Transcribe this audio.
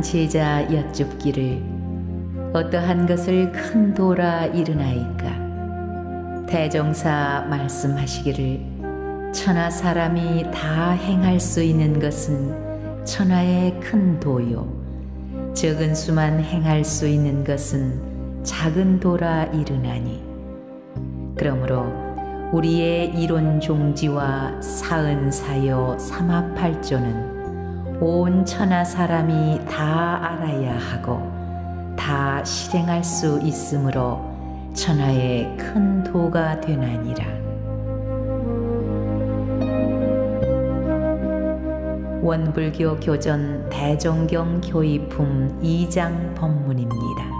제자 여쭙기를 어떠한 것을 큰 도라 이르나이까? 대종사 말씀하시기를 천하 사람이 다 행할 수 있는 것은 천하의 큰 도요. 적은 수만 행할 수 있는 것은 작은 도라 이르나니. 그러므로 우리의 이론 종지와 사은 사요 삼합팔조는 온 천하 사람이 다 알아야 하고 다 실행할 수 있으므로 천하의 큰 도가 되나니라. 원불교 교전 대종경 교의품 2장 법문입니다.